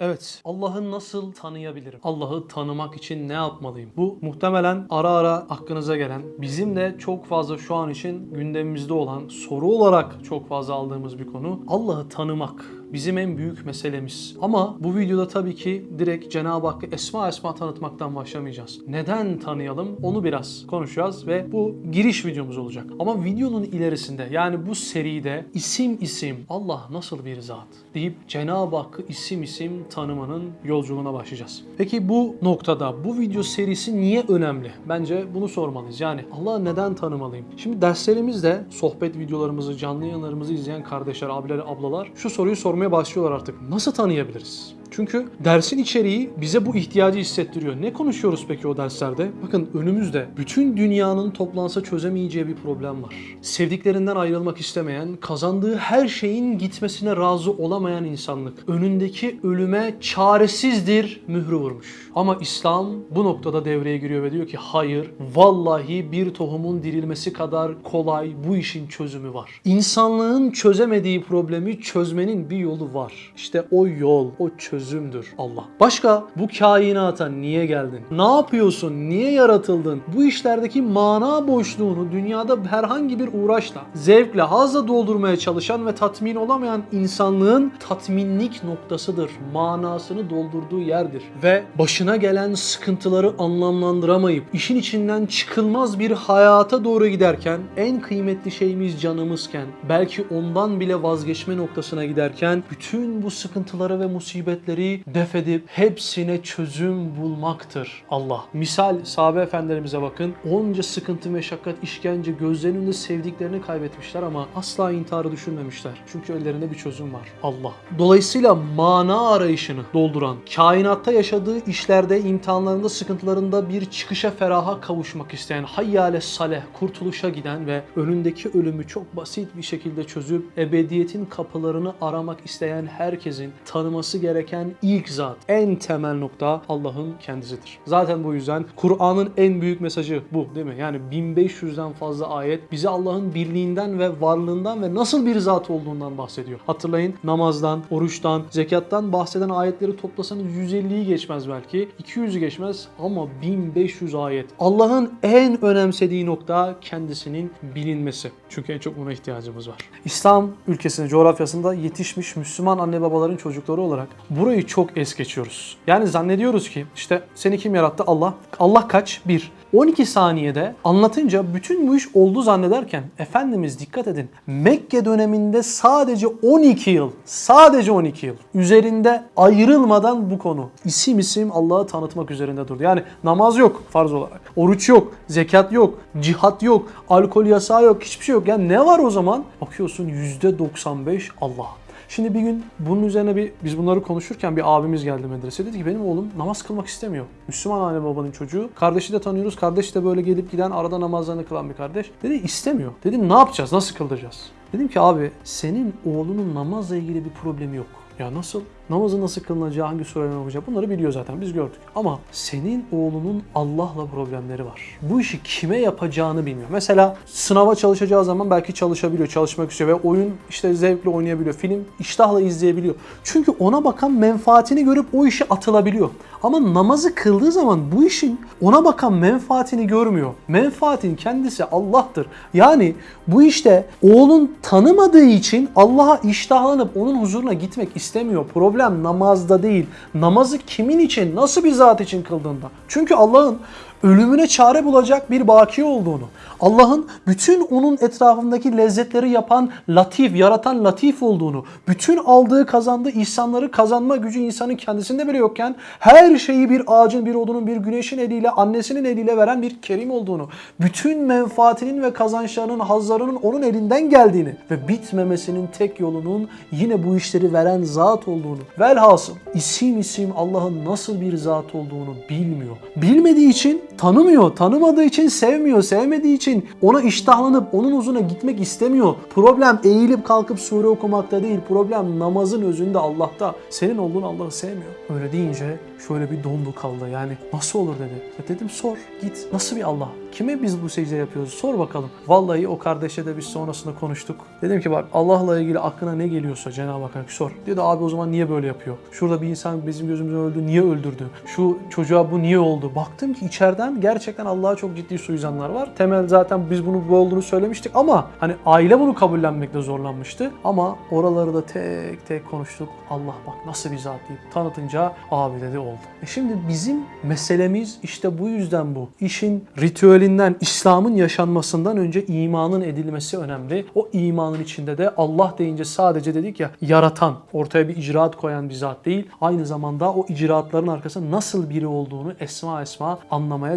Evet, Allah'ı nasıl tanıyabilirim? Allah'ı tanımak için ne yapmalıyım? Bu muhtemelen ara ara aklınıza gelen, bizim de çok fazla şu an için gündemimizde olan, soru olarak çok fazla aldığımız bir konu. Allah'ı tanımak bizim en büyük meselemiz. Ama bu videoda tabii ki direkt Cenab-ı Hakk'ı esma esma tanıtmaktan başlamayacağız. Neden tanıyalım onu biraz konuşacağız ve bu giriş videomuz olacak. Ama videonun ilerisinde yani bu seride isim isim Allah nasıl bir zat deyip Cenab-ı Hakk'ı isim isim tanımanın yolculuğuna başlayacağız. Peki bu noktada bu video serisi niye önemli? Bence bunu sormalıyız. Yani Allah'ı neden tanımalıyım? Şimdi derslerimizde sohbet videolarımızı, canlı yayınlarımızı izleyen kardeşler, abiler, ablalar şu soruyu sormaya başlıyorlar artık. Nasıl tanıyabiliriz? Çünkü dersin içeriği bize bu ihtiyacı hissettiriyor. Ne konuşuyoruz peki o derslerde? Bakın önümüzde bütün dünyanın toplansa çözemeyeceği bir problem var. Sevdiklerinden ayrılmak istemeyen, kazandığı her şeyin gitmesine razı olamayan insanlık. Önündeki ölüme çaresizdir mührü vurmuş. Ama İslam bu noktada devreye giriyor ve diyor ki hayır, vallahi bir tohumun dirilmesi kadar kolay bu işin çözümü var. İnsanlığın çözemediği problemi çözmenin bir yolu var. İşte o yol, o çözümdür Allah. Başka bu kainata niye geldin? Ne yapıyorsun? Niye yaratıldın? Bu işlerdeki mana boşluğunu dünyada herhangi bir uğraşla, zevkle, hazla doldurmaya çalışan ve tatmin olamayan insanlığın tatminlik noktasıdır. Manasını doldurduğu yerdir. Ve başına gelen sıkıntıları anlamlandıramayıp işin içinden çıkılmaz bir hayata doğru giderken en kıymetli şeyimiz canımızken belki ondan bile vazgeçme noktasına giderken bütün bu sıkıntıları ve musibetleri def edip hepsine çözüm bulmaktır Allah. Misal sahabe efendilerimize bakın. Onca sıkıntı, meşakkat, işkence, gözlerinin önünde sevdiklerini kaybetmişler ama asla intiharı düşünmemişler. Çünkü ellerinde bir çözüm var. Allah. Dolayısıyla mana arayışını dolduran, kainatta yaşadığı işlerde, imtihanlarında, sıkıntılarında bir çıkışa feraha kavuşmak isteyen, hayyale saleh, kurtuluşa giden ve önündeki ölümü çok basit bir şekilde çözüp ebediyetin kapılarını aramak isteyen herkesin tanıması gereken ilk zat, en temel nokta Allah'ın kendisidir. Zaten bu yüzden Kur'an'ın en büyük mesajı bu değil mi? Yani 1500'den fazla ayet bize Allah'ın birliğinden ve varlığından ve nasıl bir zat olduğundan bahsediyor. Hatırlayın namazdan, oruçtan, zekattan bahseden ayetleri toplasanız 150'yi geçmez belki. 200'ü geçmez ama 1500 ayet. Allah'ın en önemsediği nokta kendisinin bilinmesi. Çünkü en çok buna ihtiyacımız var. İslam ülkesinde, coğrafyasında yetişmiş Müslüman anne babaların çocukları olarak burayı çok es geçiyoruz. Yani zannediyoruz ki işte seni kim yarattı? Allah. Allah kaç? Bir. 12 saniyede anlatınca bütün bu iş oldu zannederken Efendimiz dikkat edin Mekke döneminde sadece 12 yıl sadece 12 yıl üzerinde ayrılmadan bu konu isim isim Allah'ı tanıtmak üzerinde durdu. Yani namaz yok farz olarak. Oruç yok, zekat yok, cihat yok, alkol yasağı yok, hiçbir şey yok. Yani ne var o zaman? Bakıyorsun %95 Allah. Şimdi bir gün bunun üzerine bir biz bunları konuşurken bir abimiz geldi medrese. Dedi ki benim oğlum namaz kılmak istemiyor. Müslüman anne babanın çocuğu. Kardeşi de tanıyoruz. Kardeş de böyle gelip giden arada namazlarını kılan bir kardeş. Dedi istemiyor. Dedim ne yapacağız? Nasıl kıldıracağız? Dedim ki abi senin oğlunun namazla ilgili bir problemi yok. Ya nasıl? Namazın nasıl kılınacağı, hangi sureyle okuyacak bunları biliyor zaten biz gördük. Ama senin oğlunun Allah'la problemleri var. Bu işi kime yapacağını bilmiyor. Mesela sınava çalışacağı zaman belki çalışabiliyor, çalışmak istiyor ve oyun işte zevkle oynayabiliyor. Film iştahla izleyebiliyor. Çünkü ona bakan menfaatini görüp o işe atılabiliyor. Ama namazı kıldığı zaman bu işin ona bakan menfaatini görmüyor. Menfaatin kendisi Allah'tır. Yani bu işte oğlun tanımadığı için Allah'a iştahlanıp onun huzuruna gitmek istemiyor. Problem namazda değil. Namazı kimin için, nasıl bir zat için kıldığında. Çünkü Allah'ın ölümüne çare bulacak bir baki olduğunu, Allah'ın bütün onun etrafındaki lezzetleri yapan latif, yaratan latif olduğunu, bütün aldığı kazandığı ihsanları kazanma gücü insanın kendisinde bile yokken her şeyi bir ağacın, bir odunun, bir güneşin eliyle, annesinin eliyle veren bir kerim olduğunu, bütün menfaatinin ve kazançlarının, hazlarının onun elinden geldiğini ve bitmemesinin tek yolunun yine bu işleri veren zat olduğunu, velhasıl isim isim Allah'ın nasıl bir zat olduğunu bilmiyor. Bilmediği için tanımıyor, tanımadığı için sevmiyor, sevmediği için ona iştahlanıp onun huzuruna gitmek istemiyor. Problem eğilip kalkıp sure okumakta değil, problem namazın özünde Allah'ta. Senin olduğun Allah'ı sevmiyor. Öyle deyince şöyle bir dondu kaldı yani nasıl olur dedi. Dedim sor git nasıl bir Allah? Kime biz bu secde yapıyoruz? Sor bakalım. Vallahi o kardeşe de biz sonrasında konuştuk. Dedim ki bak Allah'la ilgili aklına ne geliyorsa Cenab-ı Hakk'a sor. Dedi abi o zaman niye böyle yapıyor? Şurada bir insan bizim gözümüzden öldü. Niye öldürdü? Şu çocuğa bu niye oldu? Baktım ki içeriden gerçekten Allah'a çok ciddi suizanlar var. Temel zaten biz bunu bu olduğunu söylemiştik ama hani aile bunu kabullenmekte zorlanmıştı. Ama oraları da tek tek konuştuk. Allah bak nasıl bir zat deyip tanıtınca abi dedi oldu. E şimdi bizim meselemiz işte bu yüzden bu. İşin ritüelinden, İslam'ın yaşanmasından önce imanın edilmesi önemli. O imanın içinde de Allah deyince sadece dedik ya yaratan, ortaya bir icraat koyan bir zat değil. Aynı zamanda o icraatların arkasında nasıl biri olduğunu esma esma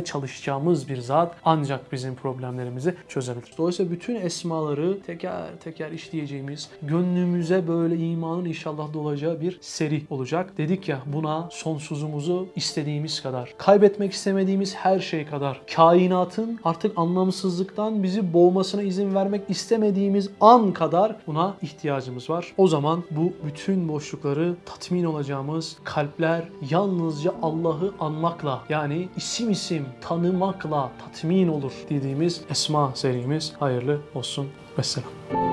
çalışacağımız bir zat ancak bizim problemlerimizi çözebilir. Dolayısıyla bütün esmaları teker teker işleyeceğimiz, gönlümüze böyle imanın inşallah dolacağı bir seri olacak. Dedik ya buna sonsuzumuzu istediğimiz kadar, kaybetmek istemediğimiz her şey kadar, kainatın artık anlamsızlıktan bizi boğmasına izin vermek istemediğimiz an kadar buna ihtiyacımız var. O zaman bu bütün boşlukları tatmin olacağımız kalpler yalnızca Allah'ı anmakla yani isim isim tanımakla tatmin olur dediğimiz Esma serimiz hayırlı olsun. Vesselam.